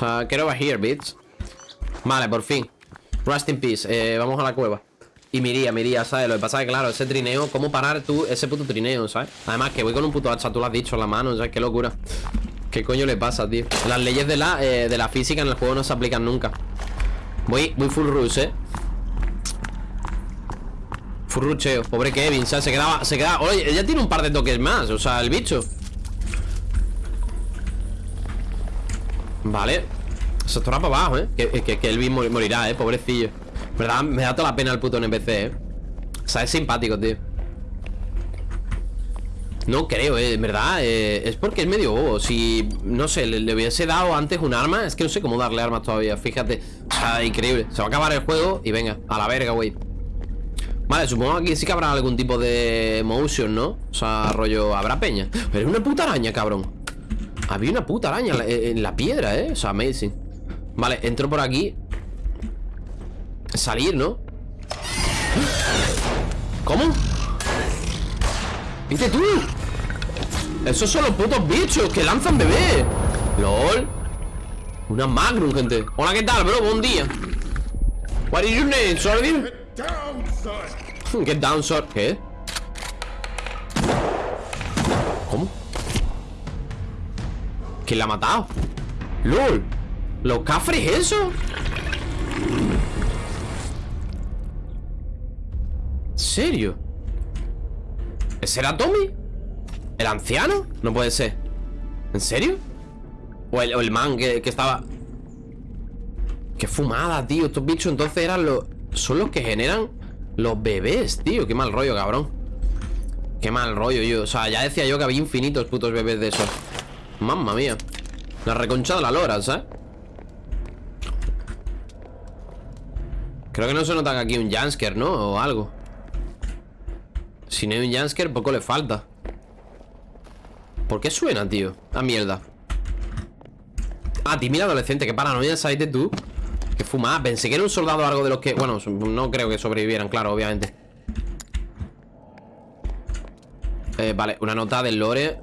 sea, quiero over here, bitch. Vale, por fin. Rust in peace. Eh, vamos a la cueva. Y miría, miría, ¿sabes? Lo que pasa es que, claro, ese trineo, ¿cómo parar tú ese puto trineo, ¿sabes? Además, que voy con un puto hacha, tú lo has dicho, en la mano, ¿sabes? Qué locura. ¿Qué coño le pasa, tío? Las leyes de la, eh, de la física en el juego no se aplican nunca. Voy, voy full rush, ¿eh? Full rucheo. Pobre Kevin, ¿sabes? Se quedaba, se quedaba... Oye, ella tiene un par de toques más, o sea, el bicho. Vale. Se estará para abajo, ¿eh? Que, que, que morirá, ¿eh? Pobrecillo. ¿Verdad? Me da toda la pena el puto NPC, ¿eh? O sea, es simpático, tío No creo, ¿eh? En verdad eh, Es porque es medio bobo Si, no sé, le, hubiese dado antes un arma Es que no sé cómo darle armas todavía Fíjate O sea, increíble Se va a acabar el juego Y venga, a la verga, güey Vale, supongo que aquí sí que habrá algún tipo de motion, ¿no? O sea, rollo, habrá peña Pero es una puta araña, cabrón Había una puta araña en la piedra, ¿eh? O sea, amazing Vale, entro por aquí Salir, ¿no? ¿Cómo? ¿Viste tú? Esos son los putos bichos que lanzan bebé LOL Una Magnum, gente Hola, ¿qué tal, bro? Buen día What is your name, sorry? Get down, sir ¿Qué? ¿Cómo? ¿Quién la ha matado? LOL ¿Los cafres eso? serio? ¿Ese era Tommy? ¿El anciano? No puede ser ¿En serio? O el, man que, estaba Qué fumada, tío Estos bichos entonces eran los Son los que generan los bebés, tío Qué mal rollo, cabrón Qué mal rollo, yo O sea, ya decía yo que había infinitos putos bebés de esos Mamma mía. La reconcha de la lora, ¿sabes? Creo que no se nota aquí un Jansker, ¿no? O algo. Si no hay un Jansker, poco le falta. ¿Por qué suena, tío? A mierda. Ah, mira adolescente, qué paranoia de tú Qué fumada, pensé que era un soldado algo de los que... Bueno, no creo que sobrevivieran, claro, obviamente. Eh, Vale, una nota del lore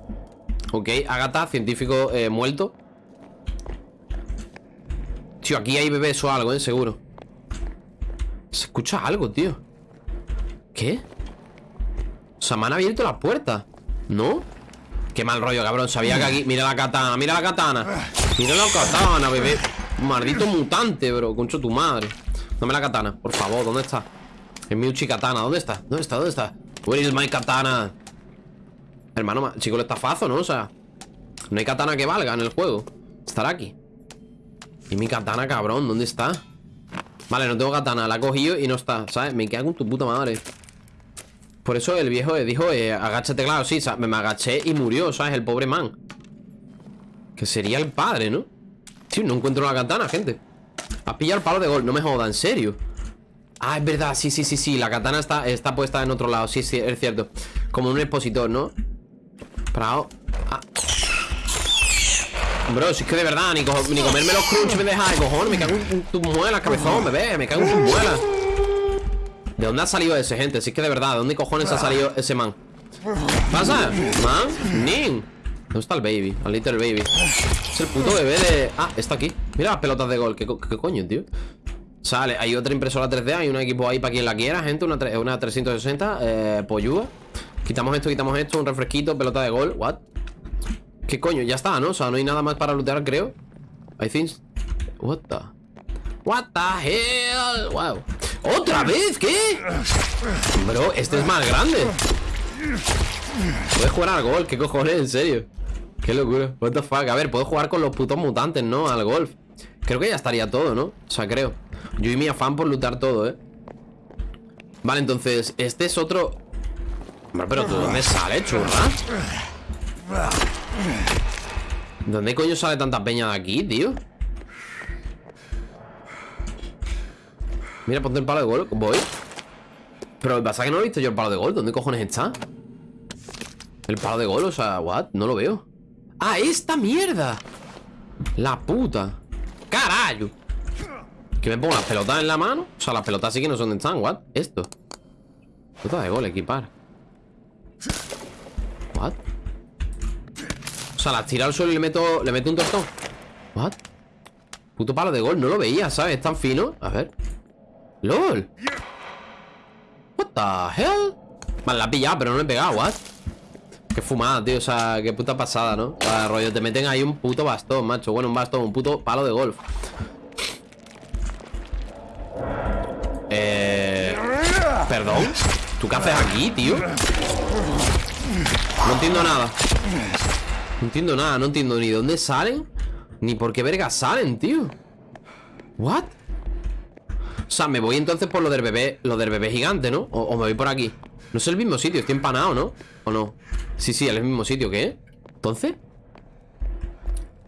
Ok, Agatha, científico eh, muerto Tío, aquí hay bebés o algo, ¿eh? Seguro Se escucha algo, tío ¿Qué? O sea, me han abierto las puertas ¿No? Qué mal rollo, cabrón Sabía que aquí... Mira la katana, mira la katana Mira la katana, bebé Maldito mutante, bro Concho tu madre Dame la katana, por favor, ¿dónde está? Es mi uchi katana, ¿dónde está? ¿Dónde está? ¿Dónde está? Where is my katana? Hermano, chico, le estafazo, ¿no? O sea No hay katana que valga en el juego Estará aquí Y mi katana, cabrón, ¿dónde está? Vale, no tengo katana, la he cogido y no está ¿Sabes? Me queda con tu puta madre por eso el viejo dijo, eh, agáchate, claro, sí, me, agaché y murió, ¿sabes? El pobre man. Que sería el padre, ¿no? Sí, no encuentro la katana, gente. Has pillado el palo de gol, no me joda, en serio. Ah, es verdad, sí, sí, sí, sí La katana está, está puesta en otro lado Sí, sí, es cierto Como un expositor, ¿no? Ah. Bro, si es que de verdad Ni, comerme los crunch me deja de cojones Me cago en tu muela, cabezón, bebé Me cago en tu muela ¿De dónde ha salido ese, gente? Si es que de verdad, ¿de dónde cojones ha salido ese man? ¿Pasa? ¿Man? ¿Nin? ¿Dónde está el baby? El little baby Es el puto bebé de... Ah, está aquí Mira las pelotas de gol ¿Qué, coño, tío? Sale, hay otra impresora 3D Hay un equipo ahí para quien la quiera, gente Una, una 360 eh, Poyúa Quitamos esto, quitamos esto Un refresquito, pelota de gol What? ¿Qué coño? Ya está, ¿no? O sea, no hay nada más para lootear, creo I think What the What the hell Wow ¿Otra vez? ¿Qué? Bro, este es más grande Puedes jugar al golf, ¿qué cojones? En serio Qué locura, what the A ver, puedo jugar con los putos mutantes, ¿no? Al golf Creo que ya estaría todo, ¿no? O sea, creo Yo y mi afán por lutar todo, ¿eh? Vale, entonces, este es otro pero ¿tú dónde sale, churra? ¿Dónde coño sale tanta peña de aquí, tío? Mira, ponte el palo de gol Voy Pero pasa que no he visto yo el palo de gol ¿Dónde cojones está? El palo de gol, o sea, what? No lo veo ¡Ah, esta mierda! La puta ¡Carayo! ¿Que me pongo las pelotas en la mano? O sea, las pelotas sí que no son de están, what? Esto Pelota de gol, equipar O sea, las tiro al suelo y le meto Le meto un tortón What? Puto palo de gol, no lo veía, ¿sabes? Es tan fino. A ver. ¡LOL! What the hell? Vale, la ha pillado, pero no le he pegado, ¿what? Qué fumada, tío, o sea, qué puta pasada, ¿no? Para rollo, te meten ahí un puto bastón, macho Bueno, un bastón, un puto palo de golf Eh... ¿Perdón? ¿Tú qué haces aquí, tío? No entiendo nada No entiendo nada, no entiendo ni dónde salen Ni por qué verga salen, tío ¿What? O sea, me voy entonces por lo del bebé Lo del bebé gigante, ¿no? O, me voy por aquí No es el mismo sitio, estoy empanado, ¿no? ¿O no? Sí, sí, es el mismo sitio, ¿qué? ¿Entonces?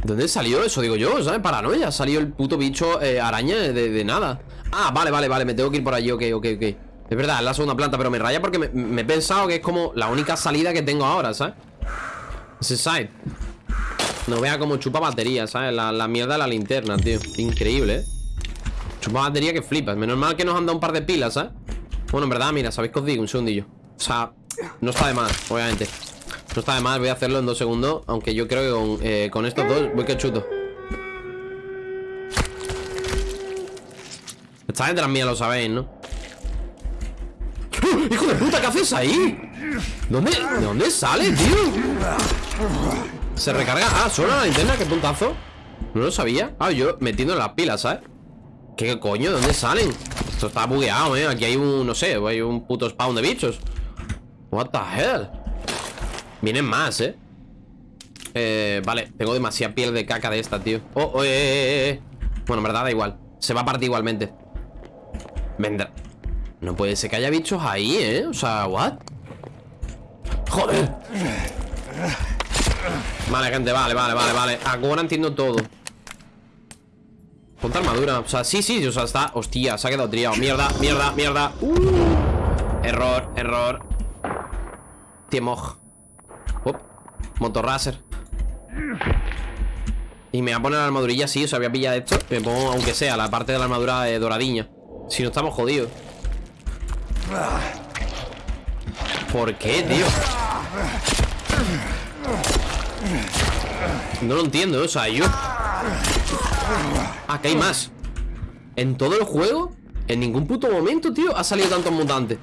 ¿Dónde salió eso? Digo yo, ¿sabes? Paranoia Salió el puto bicho eh, araña de, nada Ah, vale, vale, vale, me tengo que ir por allí, ok, ok, ok Es verdad, es la segunda planta, pero me raya porque me, he pensado que es como la única salida que tengo ahora, ¿sabes? Ese side No vea como chupa batería, ¿sabes? La, la mierda de la linterna, tío Increíble, ¿eh? Chupa batería que flipas Menos mal que nos han dado un par de pilas, ¿sabes? Bueno, en verdad, mira, ¿sabéis qué os digo? Un segundillo O sea, no está de más, obviamente No está de más, voy a hacerlo en dos segundos Aunque yo creo que con, eh, estos dos voy que chuto Esta gente las mías lo sabéis, ¿no? ¡Hijo de puta! ¿Qué haces ahí? ¿Dónde? ¿De dónde sale, tío? Se recarga Ah, solo la linterna, qué puntazo No lo sabía Ah, yo metiendo las pilas, ¿sabes? ¿Qué coño? ¿De dónde salen? Esto está bugueado, ¿eh? Aquí hay un, no sé, hay un puto spawn de bichos What the hell Vienen más, ¿eh? Eh, vale, tengo demasiada piel de caca de esta, tío Oh, oh eh, eh, eh, Bueno, en verdad da igual Se va a partir igualmente Vendrá No puede ser que haya bichos ahí, ¿eh? O sea, ¿what? ¡Joder! Vale, gente, vale, vale, vale, vale. Ahora entiendo todo. Ponte armadura, o sea, sí, sí, o sea, está Hostia, se ha quedado triado, mierda, mierda, mierda. Uh. Error, error. Tiemoj Motorracer Y me voy a poner la armadurilla así, o sea, voy a pillar esto. Me pongo, aunque sea, la parte de la armadura doradiña Si no estamos jodidos. ¿Por qué, tío? No lo entiendo, o sea, yo Ah, hay más. En todo el juego En ningún puto momento, tío Ha salido tantos mutantes.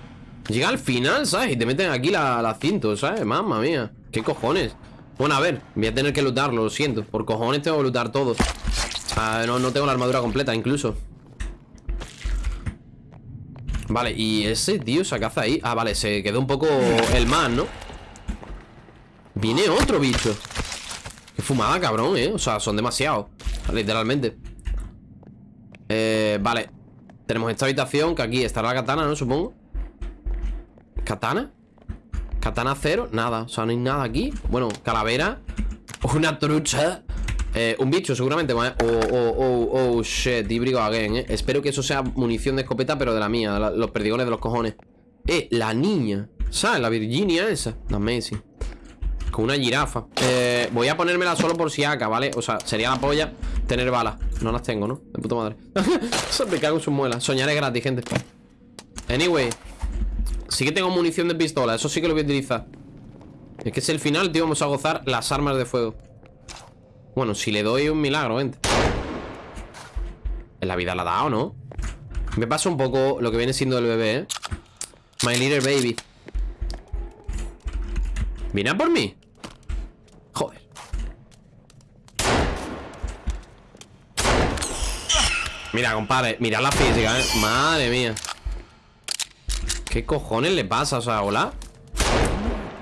Llega al final, ¿sabes? Y te meten aquí la, la cinto, ¿sabes? Mamma mía. ¿Qué cojones? Bueno, a ver Voy a tener que lutarlo, lo siento. Por cojones tengo que lutar todo. No, no tengo la armadura completa, incluso. Vale, y ese tío se caza ahí. Ah, vale, se quedó un poco el más, ¿no? Viene otro bicho Qué fumada, cabrón, ¿eh? O sea, son demasiados Literalmente. Eh, vale. Tenemos esta habitación Que aquí estará la katana, ¿no? Supongo. ¿Katana? ¿Katana cero? Nada, o sea, no hay nada aquí. Bueno, calavera. Una trucha. Eh, Un bicho, seguramente Oh, oh, oh, oh, shit. Híbrido again, eh. Espero que eso sea munición de escopeta Pero de la mía, los perdigones de los cojones. Eh, la niña. ¿Sabes? La Virginia esa. Amazing con una jirafa eh, Voy a ponérmela solo por si acá, ¿vale? O sea, sería la polla tener balas No las tengo, ¿no? De puta madre Me cago en sus muelas Soñar es gratis, gente Anyway Sí que tengo munición de pistola Eso sí que lo voy a utilizar Es que es el final, tío Vamos a gozar las armas de fuego Bueno, si le doy un milagro, gente En la vida la ha dado, ¿no? Me pasa un poco lo que viene siendo el bebé, ¿eh? My little baby ¿Viene por mí? Joder Mira, compadre Mira la física, eh. Madre mía. ¿Qué cojones le pasa? O sea, hola.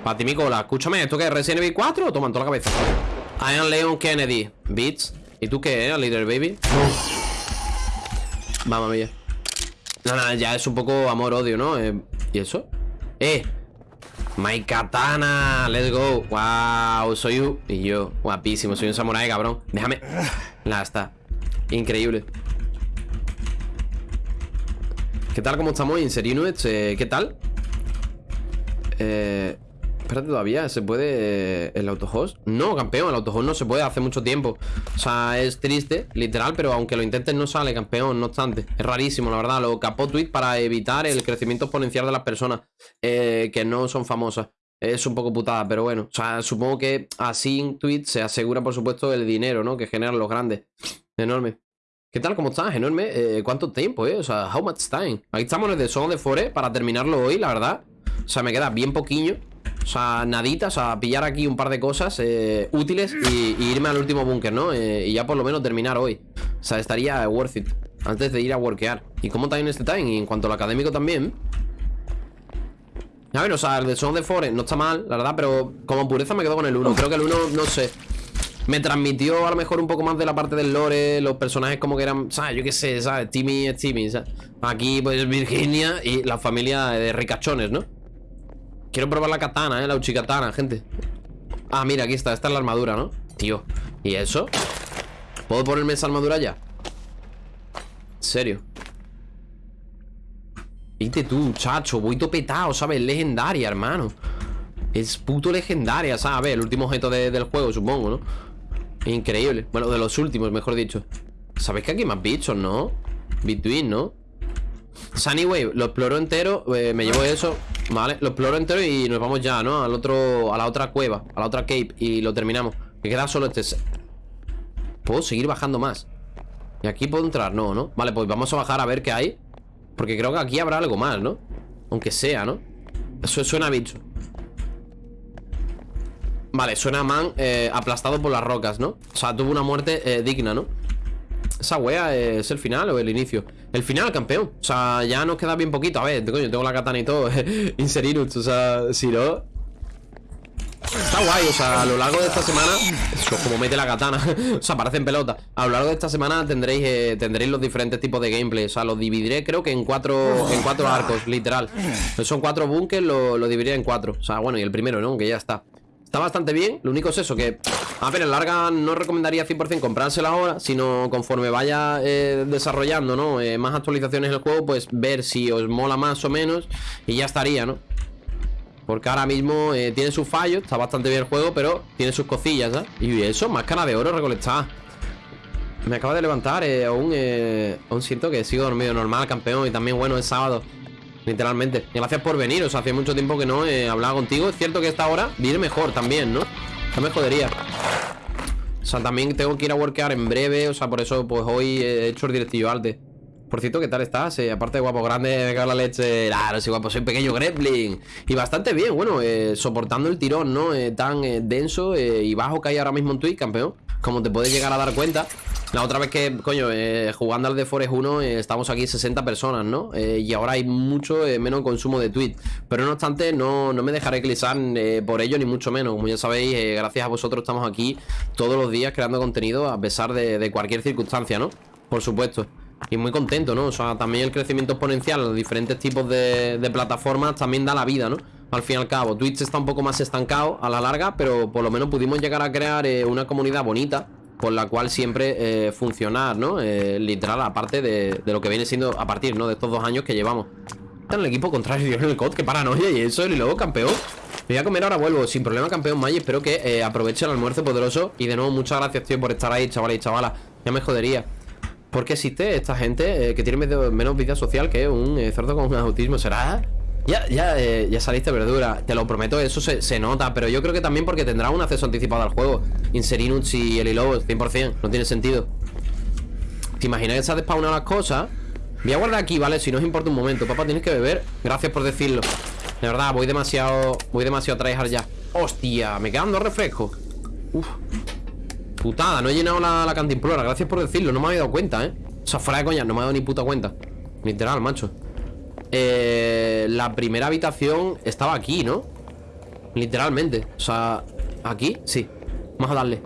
Para ti, mi cola. Escúchame, ¿esto qué es? ¿Resident Evil 4? Toma en toda la cabeza I am Leon Kennedy. Beats. ¿Y tú qué, eh? Little Baby Vamos, mía. No, no, ya es un poco amor-odio, ¿no? Eh, ¿Y eso? Eh My katana, let's go. Wow, soy un... Y yo, guapísimo Soy un samurai, cabrón. Déjame. Nada, está. Increíble ¿Qué tal? ¿Cómo estamos? Inserinuets, eh, ¿qué tal? Eh... Espérate todavía, ¿se puede eh, el autohost? No, campeón, el autohost no se puede hace mucho tiempo O sea, es triste, literal Pero aunque lo intentes no sale, campeón, no obstante Es rarísimo, la verdad, lo capó tweet para evitar el crecimiento exponencial de las personas eh, Que no son famosas es un poco putada, pero bueno. O sea, supongo que así en Twitch se asegura, por supuesto, el dinero, ¿no? Que generan los grandes. Enorme. ¿Qué tal? ¿Cómo estás? Enorme. Eh, ¿Cuánto tiempo, eh? O sea, how much time? Aquí estamos en el de Son de Forest para terminarlo hoy, la verdad. O sea, me queda bien poquillo. O sea, nadita, o sea, pillar aquí un par de cosas eh, útiles y, irme al último búnker, ¿no? Eh, y ya por lo menos terminar hoy. O sea, estaría worth it. Antes de ir a workear. ¿Y cómo está en este time? Y en cuanto al académico también. A ver, o sea, el de Son de Forest no está mal, la verdad, pero como pureza me quedo con el 1. Creo que el 1, no sé. Me transmitió a lo mejor un poco más de la parte del lore Los personajes como que eran, ¿sabes? Yo qué sé, ¿sabes? Timmy es Timmy, ¿sabes? Aquí pues Virginia y la familia de ricachones, ¿no? Quiero probar la katana, ¿eh? La uchikatana, gente Ah, mira, aquí está, esta es la armadura, ¿no? Tío, ¿y eso? ¿Puedo ponerme esa armadura ya? ¿En serio? Viste tú, chacho, voy topetado, ¿sabes? Legendaria, hermano Es puto legendaria, ¿sabes? El último objeto del juego, supongo, ¿no? Increíble. Bueno, de los últimos, mejor dicho. ¿Sabéis que aquí más bichos, no? Between, ¿no? Sunnywave, lo exploro entero eh, Me llevo eso, vale Lo exploro entero y nos vamos ya, ¿no? Al otro, a la otra cueva, a la otra cape Y lo terminamos Me queda solo este Puedo seguir bajando más Y aquí puedo entrar, no, ¿no? Vale, pues vamos a bajar a ver qué hay Porque creo que aquí habrá algo más, ¿no? Aunque sea, ¿no? Eso suena a bicho Vale, suena a man eh, aplastado por las rocas, ¿no? O sea, tuvo una muerte eh, digna, ¿no? ¿Esa wea es el final o el inicio? El final, campeón O sea, ya nos queda bien poquito A ver, coño, tengo la katana y todo Inserinus, o sea, si no Está guay, o sea, a lo largo de esta semana Eso, como mete la katana O sea, parece en pelota A lo largo de esta semana tendréis eh, tendréis los diferentes tipos de gameplay O sea, los dividiré creo que en cuatro En cuatro arcos, literal Son cuatro bunkers, lo, lo dividiré en cuatro O sea, bueno, y el primero, ¿no? Que ya está Está bastante bien, lo único es eso, que A ver, en larga no recomendaría 100% comprársela ahora Sino conforme vaya eh, desarrollando, ¿no? Eh, más actualizaciones en el juego Pues ver si os mola más o menos Y ya estaría, ¿no? Porque ahora mismo eh, tiene sus fallos Está bastante bien el juego, pero tiene sus cosillas, ¿eh? Y eso, máscara de oro recolectada Me acaba de levantar aún, aún siento que sigo dormido normal, campeón Y también, bueno, es sábado Literalmente. gracias por venir. O sea, hace mucho tiempo que no he hablado contigo. Es cierto que esta hora viene mejor también, ¿no? No me jodería. O sea, también tengo que ir a workear en breve. O sea, por eso, pues hoy he hecho el directillo arte. Por cierto, ¿qué tal estás? Eh, aparte de guapo grande, me cago la leche. Claro, sí, guapo, soy pequeño gremlin. Y bastante bien, bueno, eh, soportando el tirón, ¿no? Eh, tan denso y bajo que hay ahora mismo en Twitch, campeón. Como te puedes llegar a dar cuenta. La otra vez que, coño, eh, jugando al de Forest 1 eh, estamos aquí 60 personas, ¿no? Eh, y ahora hay mucho menos consumo de tweets. Pero no obstante, no, no me dejaré clizar por ello, ni mucho menos. Como ya sabéis, gracias a vosotros estamos aquí todos los días creando contenido a pesar de, cualquier circunstancia, ¿no? Por supuesto. Y muy contento, ¿no? O sea, también el crecimiento exponencial en los diferentes tipos de plataformas también da la vida, ¿no? al fin y al cabo. Twitch está un poco más estancado a la larga, pero por lo menos pudimos llegar a crear una comunidad bonita con la cual siempre eh, funcionar, ¿no? Eh, literal, aparte de, lo que viene siendo a partir, ¿no? De estos dos años que llevamos. Está en el equipo contrario, en el COD, qué paranoia y eso, y luego campeón. Me voy a comer ahora, vuelvo, sin problema, campeón May. Espero que eh, aproveche el almuerzo poderoso. Y de nuevo, muchas gracias, tío, por estar ahí, chavales y chavalas. Ya me jodería. ¿Por qué existe esta gente que tiene menos vida social que un cerdo con autismo? ¿Será? Ya, ya, eh, ya saliste verdura Te lo prometo, eso se, nota Pero yo creo que también porque tendrá un acceso anticipado al juego. Inserinuts y el Lobos 100%, no tiene sentido. ¿Te imaginas que se ha despawnado las cosas? Voy a guardar aquí, ¿vale? Si no os importa un momento Papá, tienes que beber. Gracias por decirlo. De verdad, voy demasiado Voy demasiado a tryhard ya. Hostia, me quedan dos refrescos. Uf. Putada, no he llenado la, la cantimplora Gracias por decirlo, no me había dado cuenta, ¿eh? O sea, fuera de coña, no me ha dado ni puta cuenta. Literal, macho eh, la primera habitación estaba aquí, ¿no? Literalmente. O sea, ¿aquí? Sí. Vamos a darle.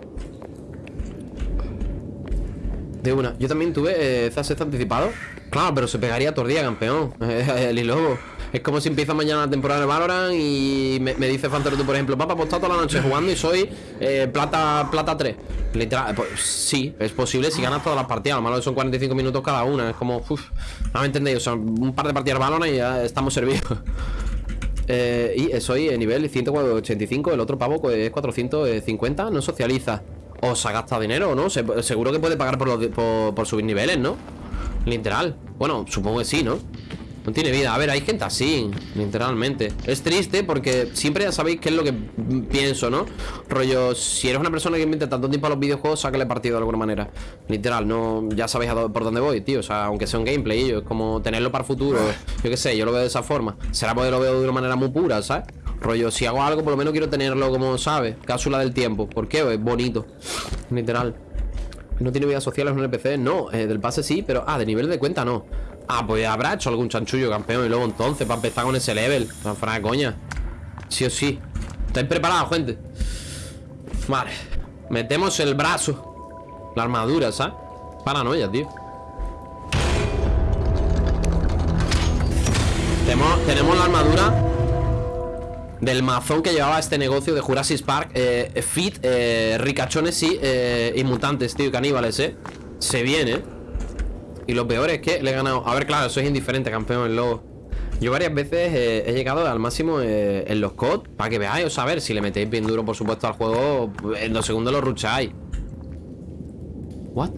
De una. Yo también tuve eh, anticipado. Claro, pero se pegaría tordía, campeón. El lobo es como si empieza mañana la temporada de Valorant y me, dice Fantaruto, por ejemplo, papá, pues toda la noche jugando y soy eh, plata plata 3. Literal, pues sí, es posible si ganas todas las partidas. Lo malo son 45 minutos cada una. Es como, uff, no me entendéis. O sea, un par de partidas de Valorant y ya estamos servidos. eh, y soy nivel 185, el otro pavo es 450, no socializa. O se ha gastado dinero, ¿no? seguro que puede pagar por, por subir niveles, ¿no? Literal. Bueno, supongo que sí, ¿no? No tiene vida. A ver, hay gente así, literalmente. Es triste porque siempre ya sabéis qué es lo que pienso, ¿no? Rollo, si eres una persona que inventa tanto tiempo a los videojuegos, sácale partido de alguna manera. Literal, no, ya sabéis por dónde voy, tío. O sea, aunque sea un gameplay, es como tenerlo para el futuro. Yo qué sé, yo lo veo de esa forma. Será porque lo veo de una manera muy pura, ¿sabes? Rollo, si hago algo, por lo menos quiero tenerlo como, ¿sabes? Cápsula del tiempo. ¿Por qué? Es bonito. Literal. No tiene vida social, es un NPC. No, eh, del pase sí, pero. Ah, de nivel de cuenta no. Ah, pues habrá hecho algún chanchullo campeón Y luego entonces, para empezar con ese level. Para de coña. Sí o sí. ¿Estáis preparados, gente? Vale. Metemos el brazo. La armadura, ¿sabes? Paranoia, tío. Tenemos, tenemos la armadura del mazón que llevaba este negocio de Jurassic Park eh, Fit, eh, ricachones, sí eh, Y mutantes, tío, y caníbales, eh. Se viene y lo peor es que le he ganado A ver, claro, eso es indiferente, campeón, el lobo Yo varias veces eh, he llegado al máximo eh, en los COD Para que veáis, o saber Si le metéis bien duro, por supuesto, al juego En dos segundos lo rucháis What?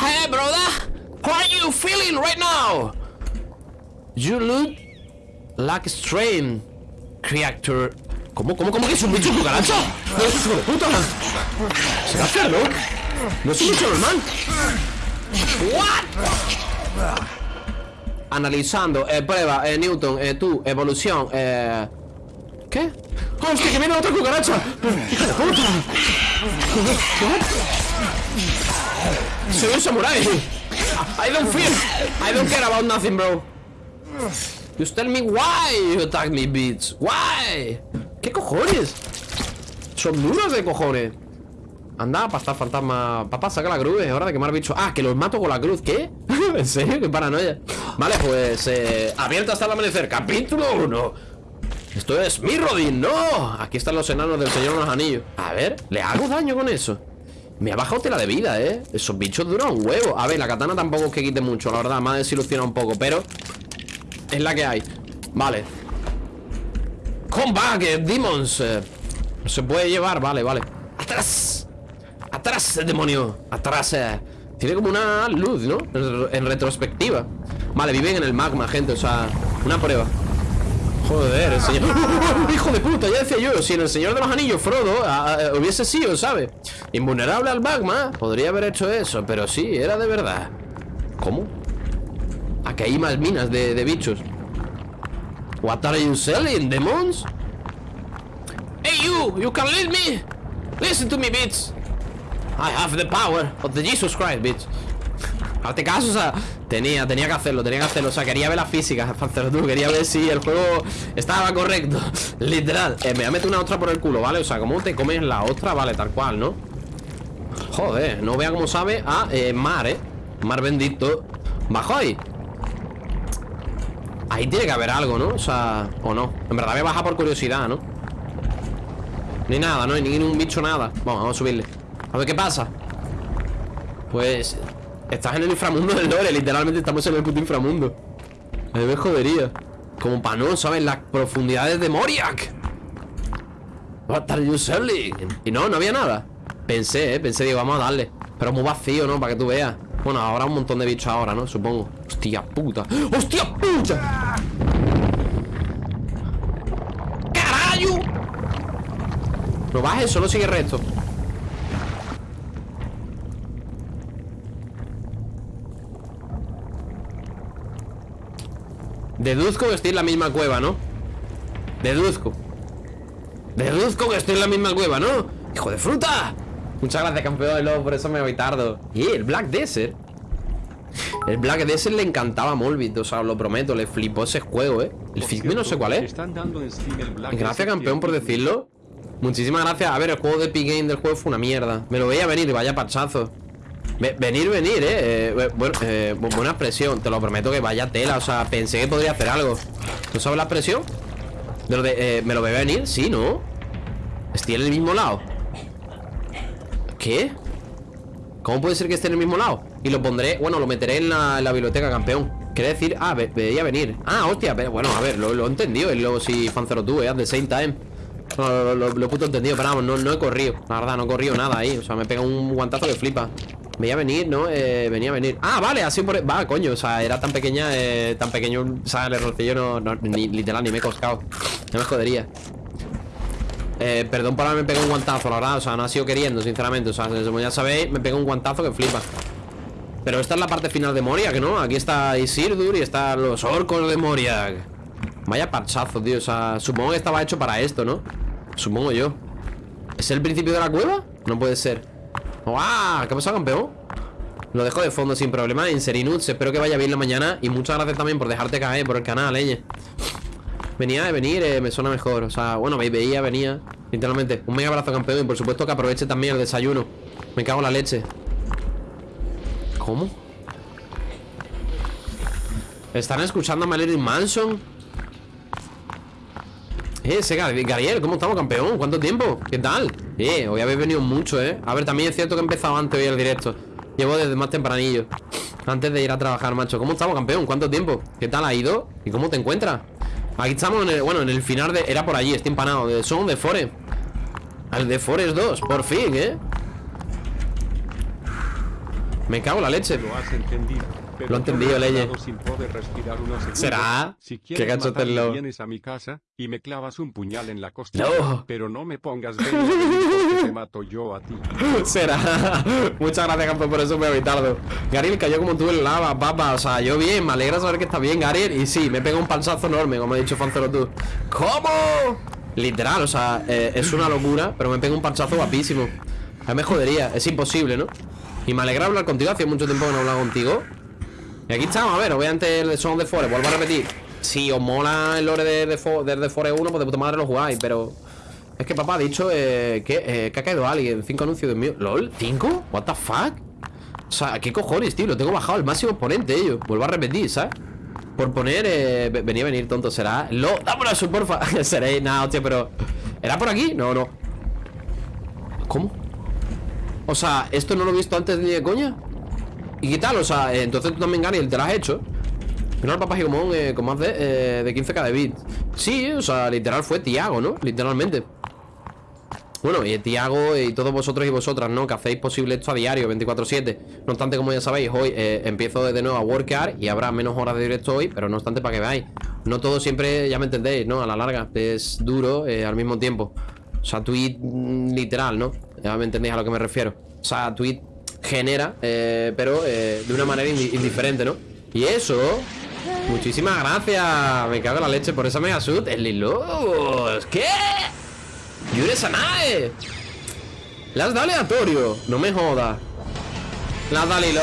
Hey, brother How are you feeling right now? You look like a strange creature ¿Cómo, cómo, cómo que es un bicho cucaracha? ¡No es de puta! ¿Se va a no? No es un bicho normal What? Analizando, eh, prueba, eh, Newton, eh, tú, evolución, eh... ¿Qué? ¡Oh, hostia, que viene otra cucaracha! ¡Hija de puta! Soy un samurai I don't feel I don't care about nothing, bro Just tell me why you attack me, bitch Why? ¿Qué cojones? Son duros de cojones Anda, estar fantasma Papá, saca la cruz, es hora de quemar bichos. Ah, que los mato con la cruz, ¿qué? ¿En serio? Qué paranoia. Vale, pues, eh, abierto hasta el amanecer Capítulo 1 Esto es mi rodín, no. Aquí están los enanos del Señor de los Anillos. A ver, ¿le hago daño con eso? Me ha bajado tela de vida, ¿eh? Esos bichos duran un huevo. A ver, la katana tampoco es que quite mucho, la verdad Me ha desilusionado un poco, pero Es la que hay. Vale. Come back, demons eh, Se puede llevar, vale, vale. Atrás Atrás, demonio Atrás eh. Tiene como una luz, ¿no? En retrospectiva Vale, viven en el magma, gente O sea, una prueba Joder, el señor... ¡Hijo de puta! Ya decía yo Si en el Señor de los Anillos Frodo hubiese sido, ¿sabes? Invulnerable al magma Podría haber hecho eso Pero sí, era de verdad ¿Cómo? Aquí hay más minas de, de bichos What are you selling, demons? Hey you, you can lead me Listen to me, bitch I have the power of the Jesus Christ, bitch Hazte caso, o sea Tenía, tenía que hacerlo, tenía que hacerlo O sea, quería ver las físicas, tú Quería ver si el juego estaba correcto Literal eh, Me voy a meter una ostra por el culo, ¿vale? O sea, ¿cómo te comes la ostra? Vale, tal cual, ¿no? Joder, no vea cómo sabe a eh, mar, ¿eh? Mar bendito Bajo ahí Ahí tiene que haber algo, ¿no? O sea, o no En verdad me baja por curiosidad, ¿no? Ni nada, ¿no? Ni ningún bicho, nada Vamos, vamos a subirle a ver qué pasa Pues Estás en el inframundo del lore Literalmente estamos en el puto inframundo Me ve jodería Como para no, ¿sabes? Las profundidades de Moriak What are you selling? Y no, no había nada Pensé, eh, pensé, digo, vamos a darle Pero muy vacío, ¿no? Para que tú veas Bueno, habrá un montón de bichos ahora, ¿no? Supongo Hostia puta ¡Hostia puta! ¡Carayo! No bajes, solo sigue recto Deduzco que estoy en la misma cueva, ¿no? Deduzco. Deduzco que estoy en la misma cueva, ¿no? ¡Hijo de fruta! Muchas gracias, campeón de lobo, por eso me voy tardo Y el Black Desert. El Black Desert le encantaba a Molbit O sea, lo prometo, le flipó ese juego, ¿eh? El Figme no sé cuál es. Gracias, campeón, por decirlo. Muchísimas gracias. A ver, el juego de Epic Game del juego fue una mierda. Me lo veía venir, vaya pachazo Venir, venir, eh, eh bueno, eh, Buena expresión, te lo prometo que vaya tela O sea, pensé que podría hacer algo ¿Tú sabes la expresión? De lo de, eh, ¿Me lo ve venir? Sí, ¿no? Estoy en el mismo lado ¿Qué? ¿Cómo puede ser que esté en el mismo lado? Y lo pondré, bueno, lo meteré en la, biblioteca, campeón Quiere decir, ah, veía venir Ah, hostia, pero bueno, a ver, lo, he entendido El luego si Fancero tú, eh, at the same time lo, lo, he puto entendido, pero vamos, no, no he corrido La verdad, no he corrido nada ahí O sea, me pega un guantazo que flipa Veía venir, ¿no? Eh, venía a venir. Ah, vale, así por... Va, coño, o sea, era tan pequeña, eh, tan pequeño, o sea, el errorcillo no, ni, literal, ni me he coscado. No me jodería. Eh, perdón por haberme pegado un guantazo, la verdad, o sea, no ha sido queriendo, sinceramente. O sea, como ya sabéis, me pego un guantazo que flipa. Pero esta es la parte final de Moria, que no, aquí está Isildur y están los orcos de Moria. Vaya parchazo, tío, o sea, supongo que estaba hecho para esto, ¿no? Supongo yo. ¿Es el principio de la cueva? No puede ser. ¡Guau! ¿Qué ha pasado, campeón? Lo dejo de fondo sin problema Inserinuts, espero que vaya bien la mañana Y muchas gracias también por dejarte caer por el canal, eh Venía de venir, eh, me suena mejor O sea, bueno, veía, venía Literalmente, un mega abrazo campeón Y por supuesto que aproveche también el desayuno Me cago en la leche ¿Cómo? ¿Están escuchando a Marilyn Manson? Eh, ese Gariel, ¿cómo estamos, campeón? ¿Cuánto tiempo? ¿Qué tal? Eh, hoy habéis venido mucho, ¿eh? A ver, también es cierto que he empezado antes hoy el directo Llevo desde más tempranillo Antes de ir a trabajar, macho ¿Cómo estamos, campeón? ¿Cuánto tiempo? ¿Qué tal ha ido? ¿Y cómo te encuentras? Aquí estamos, en el, bueno, en el final de... Era por allí, estoy empanado de Son de Forest Al de Forest 2, por fin, ¿eh? Me cago en la leche Lo has entendido lo he entendido, Leye. ¿Será? Si ¿Qué lo vienes a mi casa y me clavas un puñal en la costilla. No. Pero no me pongas porque te mato yo a ti. Será. Muchas gracias, campeón, por eso me he evitado. Gariel cayó como tú en lava, papa. O sea, yo bien, me alegra saber que está bien, Gariel. Y sí, me pega un panzazo enorme, como ha dicho Fancero tú. ¿Cómo? Literal, o sea, eh, es una locura, pero me pega un panzazo guapísimo. A mí me jodería, es imposible, ¿no? Y me alegra hablar contigo, hace mucho tiempo que no he hablado contigo y aquí estamos, a ver, obviamente el Son de Forest, vuelvo a repetir Si os mola el lore de, de, de, Forest 1, pues de puta madre lo jugáis, pero Es que papá ha dicho eh, que, eh, que ha caído alguien Cinco anuncios de mío ¿Lol? ¿Cinco? ¿What the fuck? O sea, ¿qué cojones, tío? Lo tengo bajado al máximo exponente, ellos Vuelvo a repetir, ¿sabes? Por poner, eh, venía a venir, tonto, será Lo, dame una porfa Seréis, nada, hostia, pero ¿Era por aquí? No, no ¿Cómo? O sea, ¿esto no lo he visto antes ni de coña? ¿Y tal? O sea, eh, entonces tú también, Gary, te lo has hecho el papá Gigomón eh, con más de, eh, de 15k de bits Sí, o sea, literal fue Tiago, ¿no? Literalmente bueno, y Tiago y todos vosotros y vosotras, ¿no? Que hacéis posible esto a diario, 24-7 No obstante, como ya sabéis, hoy eh, empiezo de nuevo a workear Y habrá menos horas de directo hoy Pero no obstante, para que veáis No todo siempre, ya me entendéis, ¿no? A la larga Es duro al mismo tiempo O sea, tweet mm, literal, ¿no? Ya me entendéis a lo que me refiero O sea, tweet genera, eh, pero eh, de una manera indiferente, ¿no? Y eso, muchísimas gracias. Me cago en la leche por esa mega suit. El Lilos, ¿qué? Yure Sanae. Las da aleatorio, no me jodas. Las da Lilo.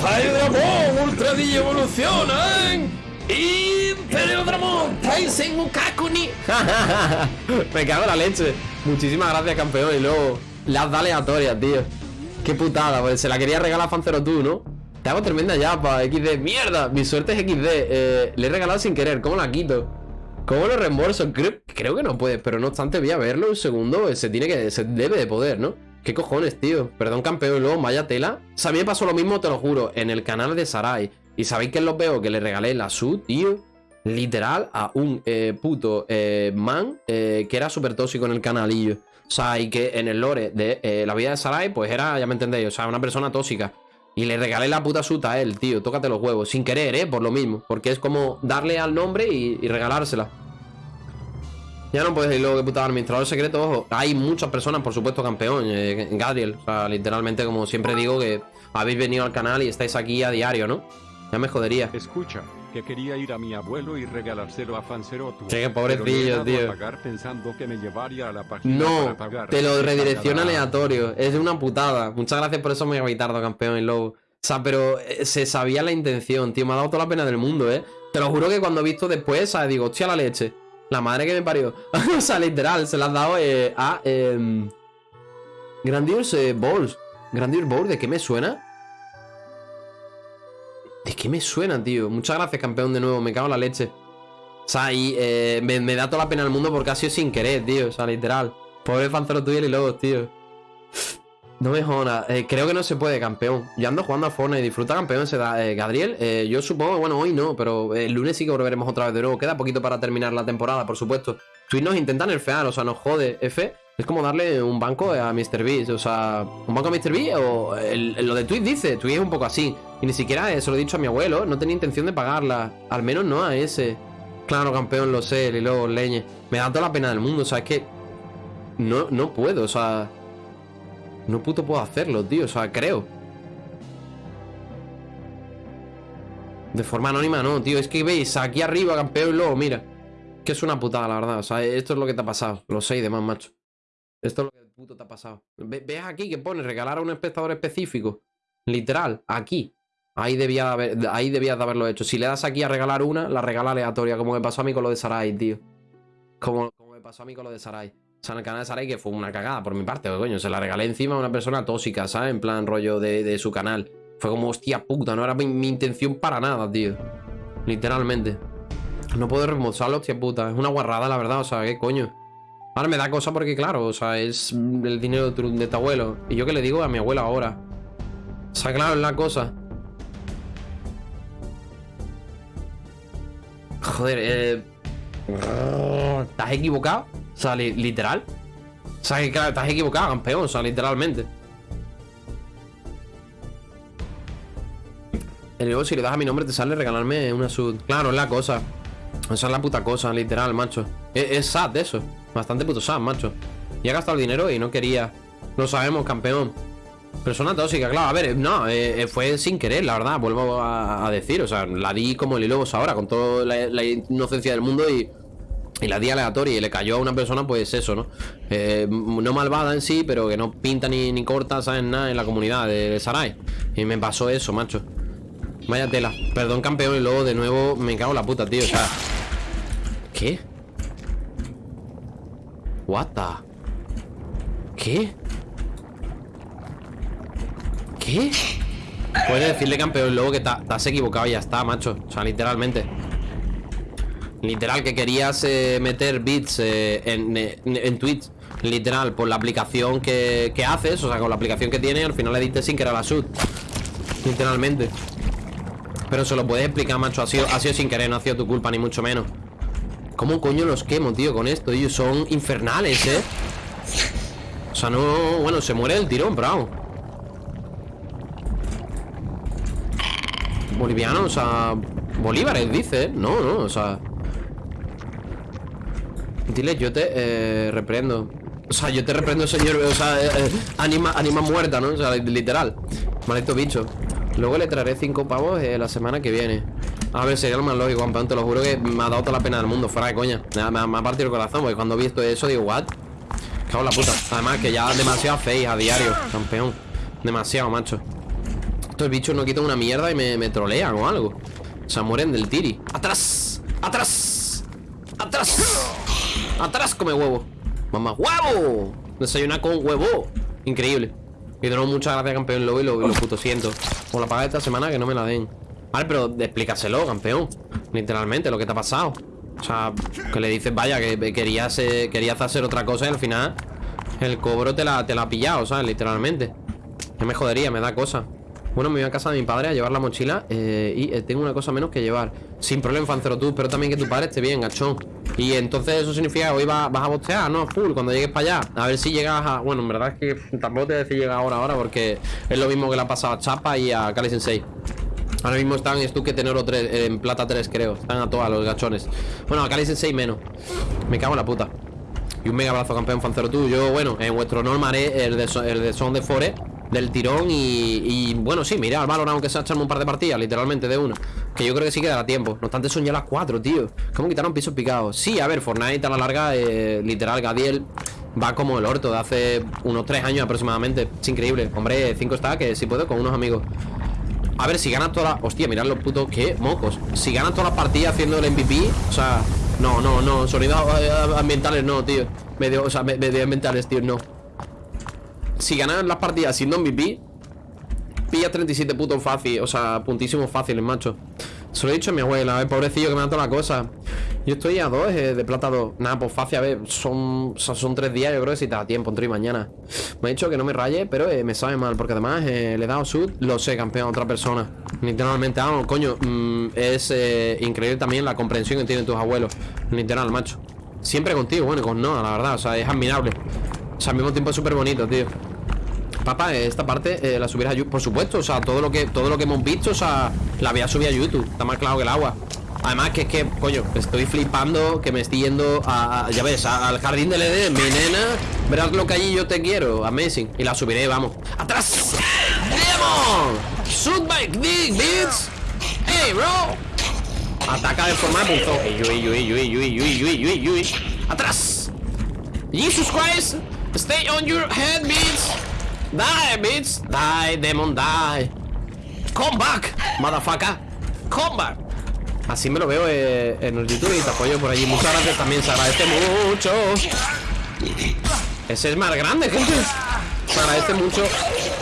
Dramon, Ultra Digi evolucionan. Imperio Dramon, Taisen Ukakuni. me cago en la leche. Muchísimas gracias, campeón. Y luego, las da aleatorias, tío. Qué putada, pues se la quería regalar Fancero tú, ¿no? Te hago tremenda yapa, XD ¡Mierda! Mi suerte es XD eh, Le he regalado sin querer, ¿cómo la quito? ¿Cómo lo reembolso? Creo, creo que no puede, pero no obstante voy a verlo un segundo Se tiene que, se debe de poder, ¿no? ¿Qué cojones, tío? Perdón, campeón, luego vaya tela o sea, a pasó lo mismo, te lo juro En el canal de Sarai Y ¿sabéis que los veo? Que le regalé la SUT, tío Literal a un eh, puto eh, man Que era súper tóxico en el canalillo o sea, y que en el lore de eh, la vida de Sarai, pues era, ya me entendéis, o sea, una persona tóxica. Y le regalé la puta suta a él, tío. Tócate los huevos. Sin querer, ¿eh? Por lo mismo. Porque es como darle al nombre y, regalársela. Ya no puedes decir luego que puta administrador secreto, ojo. Hay muchas personas, por supuesto, campeón. Eh, Gabriel. O sea, literalmente, como siempre digo, que habéis venido al canal y estáis aquí a diario, ¿no? Ya me jodería. Escucha, que quería ir a mi abuelo y regalárselo a Fancerotu. Qué pobrecillo, tío. pensando que me llevaría a la página no, te lo redirecciona aleatorio. Es de una putada. Muchas gracias por eso, me Vitardo, campeón y low. O sea, pero eh, se sabía la intención, tío. Me ha dado toda la pena del mundo, ¿eh? Te lo juro que cuando he visto después, ¿sabes? Digo, hostia la leche. La madre que me parió. o sea, literal, se la has dado eh, a... Eh, Grandiose Balls. Grandiose Balls, ¿de qué me suena? Es que me suena, tío. Muchas gracias, campeón, de nuevo. Me cago en la leche. O sea, y eh, me, da toda la pena del mundo porque ha sido sin querer, tío. O sea, literal. Pobre Fancero tuyo y luego, tío. No me jodas. Eh, creo que no se puede, campeón. Yo ando jugando a Fortnite. Disfruta, campeón. Se da. Eh, Gabriel, yo supongo, bueno, hoy no, pero el lunes sí que volveremos otra vez de nuevo. Queda poquito para terminar la temporada, por supuesto. Twitch nos intenta nerfear, o sea, nos jode, F. Es como darle un banco a Mr. Beast. O sea, ¿un banco a Mr. Beast? O lo de Twitch dice. Twitch es un poco así. Y ni siquiera eso lo he dicho a mi abuelo. No tenía intención de pagarla. Al menos no a ese. Claro, campeón, lo sé. Y luego leñe. Me da toda la pena del mundo. O sea, es que. No, no puedo. O sea. No puto puedo hacerlo, tío. O sea, creo. De forma anónima no, tío. Es que veis aquí arriba, campeón, y luego, mira. Que es una putada, la verdad. O sea, esto es lo que te ha pasado. Lo sé y demás, macho. Esto es lo que el puto te ha pasado. Ve- ¿Ves aquí que pone regalar a un espectador específico? Literal, aquí. Ahí debía, ahí debías de haberlo hecho. Si le das aquí a regalar una, la regala aleatoria, como me pasó a mí con lo de Sarai, tío. Como, como me pasó a mí con lo de Sarai. O sea, en el canal de Sarai, que fue una cagada por mi parte, coño. Se la regalé encima a una persona tóxica, ¿sabes? En plan rollo de, de su canal. Fue como, hostia puta, no era mi, mi intención para nada, tío. Literalmente. No puedo remozarlo, hostia puta. Es una guarrada, la verdad, o sea, ¿qué coño? Ahora me da cosa porque, claro, o sea, es el dinero de tu, abuelo. Y yo que le digo a mi abuela ahora. O sea, claro, es la cosa. Joder, eh. ¿Estás equivocado? O sea, li- literal. O sea, claro, estás equivocado, campeón, o sea, literalmente. Y luego, si le das a mi nombre, te sale regalarme una sud. Claro, es la cosa. Esa es la puta cosa, literal, macho. Es, es sad eso. Bastante puto sad, macho. Y ha gastado el dinero y no quería. Lo sabemos, campeón. Persona tóxica, claro. A ver, no, eh, eh, fue sin querer, la verdad. Vuelvo a, decir. O sea, la di como el hilo ahora, con toda la, inocencia del mundo y. La di aleatoria y le cayó a una persona, pues eso, ¿no? Eh, no malvada en sí, pero que no pinta ni, ni corta, ¿sabes? Nada en la comunidad de, de Sarai. Y me pasó eso, macho. Vaya tela. Perdón, campeón, y luego de nuevo me cago en la puta, tío. O sea. ¿Qué? What? ¿Qué? ¿Qué? Puedes decirle, campeón, luego que has equivocado y ya está, macho. O sea, literalmente. Literal, que querías eh, meter bits eh, en, eh, en Twitch. Literal, por la aplicación que, que haces, o sea, con la aplicación que tiene, al final le diste sin querer a la sud. Literalmente. Pero se lo puedes explicar, macho. Ha sido, ha sido sin querer, no ha sido tu culpa, ni mucho menos. ¿Cómo coño los quemo, tío, con esto? Ellos son infernales, ¿eh? O sea, no... Bueno, se muere el tirón, bravo. Boliviano, o sea... Bolívares, dice, ¿eh? No, no, o sea... Dile, yo te eh, reprendo. O sea, yo te reprendo, señor. O sea, eh, eh, anima, anima muerta, ¿no? O sea, literal. Maldito bicho. Luego le traeré cinco pavos eh, la semana que viene. A ver, sería lo más lógico, campeón. Te lo juro que me ha dado toda la pena del mundo, fuera de coña. Me ha, partido el corazón, porque cuando he visto eso digo, what? Cago en la puta. Además, que ya demasiado face a diario, campeón. Demasiado, macho. Estos bichos no quitan una mierda y me, trolean o algo. O sea, mueren del tiri. ¡Atrás! ¡Atrás! ¡Atrás! ¡Atrás come huevo! ¡Mamá huevo! Desayuna con huevo. Increíble. Y de nuevo, muchas gracias, campeón Lobo, y lo, lo puto siento. Por la paga de esta semana que no me la den. Vale, pero explícaselo, campeón. Literalmente, lo que te ha pasado. O sea, que le dices, vaya, que querías, querías hacer otra cosa y al final el cobro te la, te la ha pillado, ¿sabes? Literalmente. Que me jodería, me da cosa. Bueno, me voy a casa de mi padre a llevar la mochila eh, y eh, tengo una cosa menos que llevar. Sin problema, Fancero, tú, pero también que tu padre esté bien, gachón. Y entonces eso significa que hoy va- vas a bostear, ¿no? Full, cuando llegues para allá. A ver si llegas a... Bueno, en verdad es que tampoco te voy a decir llegar ahora, ahora, porque es lo mismo que le ha pasado a Chapa y a Kali Sensei. Ahora mismo están Stuque Tenoro 3, en plata 3 creo. Están a todas los gachones. Bueno, a Kali Sensei menos. Me cago en la puta. Y un mega abrazo campeón fancero tú. Yo, bueno, en vuestro me haré el de, el de Son de Fore Del tirón y, y, bueno, sí, mira al valor aunque sea echarme un par de partidas Literalmente de una. Que yo creo que sí que dará tiempo. No obstante son ya las 4, tío. ¿Cómo quitaron pisos picados? Sí, a ver, Fortnite a la larga eh, Literal, Gadiel Va como el orto de hace unos 3 años aproximadamente. Es increíble. Hombre, 5 está que si puedo con unos amigos a ver, si ganas todas las... Hostia, mirad los putos... ¿Qué? Mocos. Si ganas todas las partidas haciendo el MVP... O sea... No, no, no. Sonidos eh, ambientales no, tío. Medio... O sea, me- medioambientales, tío, no. Si ganas las partidas siendo MVP... Pillas 37 putos fácil. O sea, puntísimos fáciles, macho. Se lo he dicho a mi abuela, eh, pobrecillo que me da toda la cosa. Yo estoy a dos, eh, de plata 2. Nada, pues fácil, a ver, son, sea, son tres días, yo creo que si te da tiempo, entre y mañana. Me ha dicho que no me raye, pero eh, me sabe mal, porque además eh, le he dado sud, lo sé, campeón, a otra persona. Literalmente, vamos, coño, mm, es increíble también la comprensión que tienen tus abuelos. Literal, macho. Siempre contigo, bueno, con no, la verdad, o sea, es admirable. O sea, al mismo tiempo es súper bonito, tío Papá, esta parte la subirás a YouTube Por supuesto, o sea, todo lo que todo lo que hemos visto O sea, la voy a subir a YouTube Está más claro que el agua Además que es que, coño, estoy flipando Que me estoy yendo a, ya ves, al jardín del Edén. Mi nena, verás lo que allí yo te quiero. Amazing, y la subiré, vamos. ¡Atrás! ¡Demon! Shoot by dick, bitch. ¡Hey, bro! Ataca de forma de ¡Atrás! Jesus Christ. Stay on your head, bitch. Die, bitch. Die, demon, die. Come back, motherfucker. Come back Así me lo veo eh, en YouTube y te apoyo por allí Muchas gracias también, se agradece mucho Ese es más grande, gente Se agradece mucho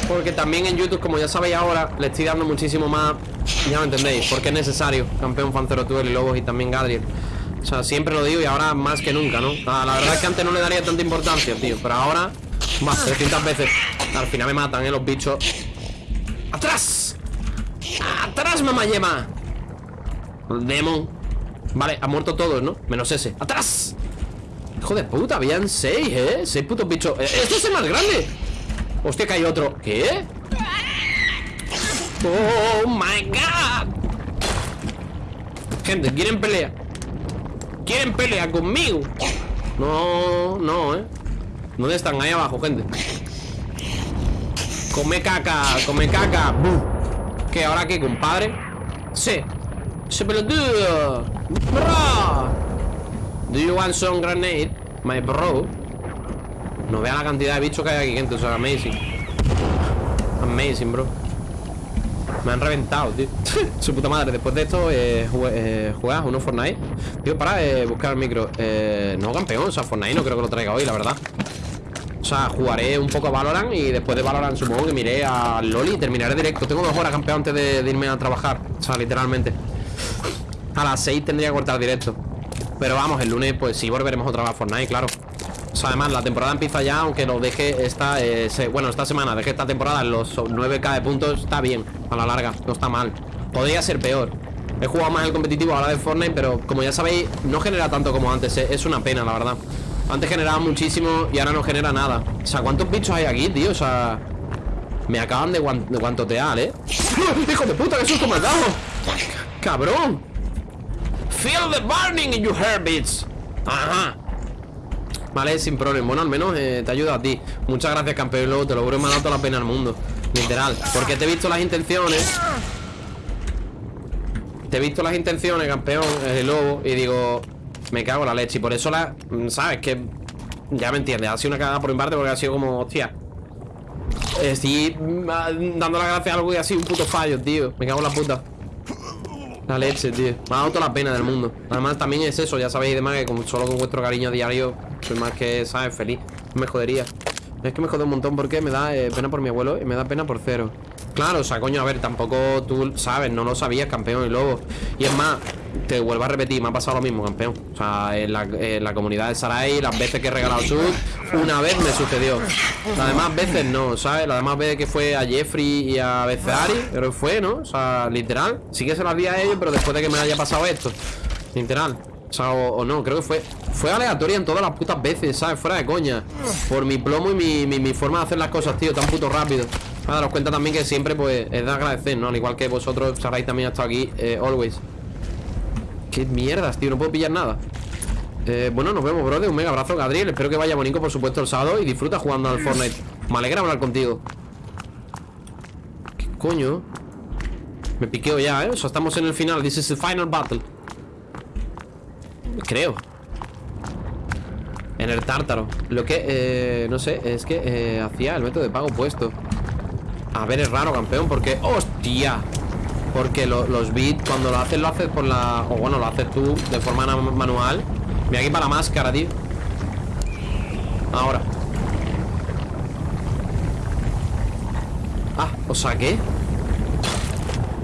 Porque también en YouTube, como ya sabéis ahora Le estoy dando muchísimo más Ya me entendéis, porque es necesario Campeón Fancero Tuel y Lobos y también Gadriel O sea, siempre lo digo y ahora más que nunca, ¿no? Ah, la verdad es que antes no le daría tanta importancia, tío Pero ahora, más, 300 veces Al final me matan, ¿eh? Los bichos ¡Atrás! ¡Atrás, mamá yema! Demon Vale, han muerto todos, ¿no? Menos ese ¡Atrás! Hijo de puta, habían seis, ¿eh? Seis putos bichos ¡Este es el más grande! Hostia, que hay otro ¿Qué? ¡Oh, my God! Gente, ¿quieren pelea? ¿Quieren pelea conmigo? No, no, ¿eh? ¿Dónde están? Ahí abajo, gente Come caca, come caca ¿Qué? ¿Ahora qué, compadre? Sí ¡Se pelotudo! ¡Bro! ¿Do you want some grenade? My bro No vea la cantidad de bichos que hay aquí, gente O sea, amazing Amazing, bro Me han reventado, tío Su puta madre Después de esto, eh, eh, uno Fortnite Tío, para eh, buscar el micro eh, No, campeón O sea, Fortnite no creo que lo traiga hoy, la verdad o sea, jugaré un poco a Valorant y después de Valorant supongo que miré a Loli y terminaré directo. Tengo dos horas, campeón, antes de irme a trabajar. O sea, literalmente. A las 6 tendría que cortar directo Pero vamos, el lunes pues sí volveremos otra vez a Fortnite, claro o sea, además, la temporada empieza ya, aunque lo deje esta, eh, bueno, esta semana, deje esta temporada en los 9k de puntos, está bien, a la larga, no está mal. Podría ser peor. He jugado más el competitivo ahora de Fortnite, pero como ya sabéis, no genera tanto como antes, eh, es una pena, la verdad. Antes generaba muchísimo y ahora no genera nada. O sea, ¿cuántos bichos hay aquí, tío? O sea, me acaban de, guantotear, ¿eh? ¡Hijo de puta, qué susto me has dado! ¡Cabrón! Feel the burning in your bitch. Ajá. Vale, sin problema. Bueno, al menos eh, te ayuda a ti. Muchas gracias, campeón. Luego te lo juro, me ha dado la pena al mundo. Literal. Porque te he visto las intenciones. Te he visto las intenciones, campeón El lobo Y digo Me cago en la leche. Y por eso la... ¿Sabes? Que... Ya me entiendes. Ha sido una cagada por mi parte Porque ha sido como... Hostia. Estoy mm, dando las gracias a algo y ha sido un puto fallo, tío. Me cago en la puta la leche, tío. Me ha dado toda la pena del mundo. Además también es eso, ya sabéis demás que solo con vuestro cariño diario Soy más que, ¿sabes? Feliz. Me jodería. Es que me jode un montón porque me da eh, pena por mi abuelo y me da pena por cero Claro, o sea, coño, a ver, tampoco tú sabes, no lo sabías, campeón y lobo. Y es más, te vuelvo a repetir, me ha pasado lo mismo, campeón. O sea, en la, comunidad de Sarai, las veces que he regalado sub, una vez me sucedió. Las demás veces no, ¿sabes? Las demás veces que fue a Jeffrey y a Beceari, pero fue, ¿no? O sea, literal. Sí que se las di a ellos, pero después de que me haya pasado esto. Literal. O sea, o, no, creo que fue Fue aleatoria en todas las putas veces, ¿sabes? Fuera de coña Por mi plomo y mi, mi forma de hacer las cosas, tío Tan puto rápido a daros cuenta también que siempre pues es de agradecer, ¿no? Al igual que vosotros, Sarai también ha estado aquí, eh, always. Qué mierdas, tío, no puedo pillar nada. Eh, Bueno, nos vemos, brother, un mega abrazo, Gadriel Espero que vaya bonito, por supuesto, el sábado Y disfruta jugando al Fortnite. Me alegra hablar contigo. ¿Qué coño? Me piqueo ya, ¿eh? O sea, estamos en el final. This is the final battle. Creo. En el tártaro. Lo que, eh, no sé, es que eh, Hacía el método de pago puesto a ver, es raro, campeón, porque... ¡Hostia! Porque los bits, cuando lo haces, lo haces por la... O bueno, lo haces tú de forma manual Mira aquí para la máscara, tío Ahora Ah, ¿o saqué?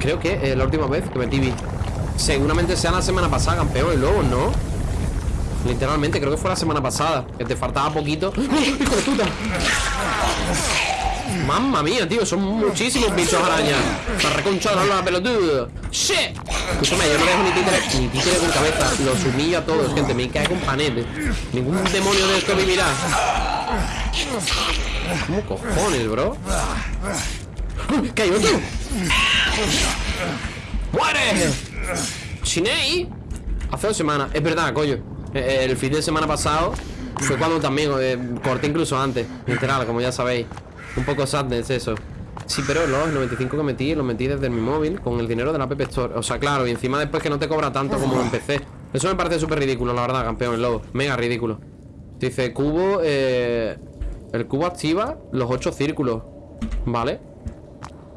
Creo que eh, la última vez que metí bit Seguramente sea la semana pasada, campeón Y luego, ¿no? Literalmente, creo que fue la semana pasada Que te faltaba poquito ¡Oh, ¡Hijo de puta! Mamma mía, tío, son muchísimos bichos arañas Para la pelotudo ¡Shit! Escúchame, yo no dejo ni títere, ni títere con cabeza Los humillo a todos, gente, me cae con panete Ningún demonio de esto vivirá ¿Cómo cojones, bro? ¿Qué hay otro? ¡Muere! ¡Shinei! Hace dos semanas, es verdad, coño eh, El fin de semana pasado Fue cuando también, eh, corté incluso antes Literal, como ya sabéis Un poco sadness eso. Sí, pero los 95 que metí, los metí desde mi móvil Con el dinero de la App Store. O sea, claro, y encima después que no te cobra tanto como en PC Eso me parece súper ridículo, la verdad, campeón, el lobo. Mega ridículo. Dice, cubo, eh, El cubo activa los 8 círculos Vale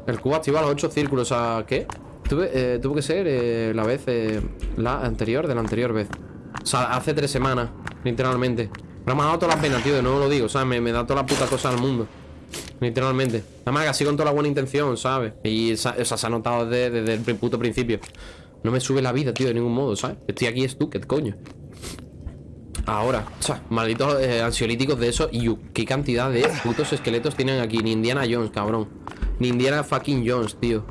El cubo activa los 8 círculos, o sea, ¿qué? Tuve, eh, tuvo que ser eh, la vez eh, La anterior de la anterior vez. O sea, hace tres semanas Literalmente. Me ha dado todas las penas, tío, no lo digo O sea, me, me da toda la puta cosa al mundo Literalmente. Nada más que así con toda la buena intención, ¿sabes? Y o se ha notado desde, el puto principio. No me sube la vida, tío, de ningún modo, ¿sabes? Estoy aquí estúquet, coño. Ahora, o sea, malditos eh, ansiolíticos de eso Y qué cantidad de putos esqueletos tienen aquí. Ni Indiana Jones, cabrón. Ni Indiana fucking Jones, tío.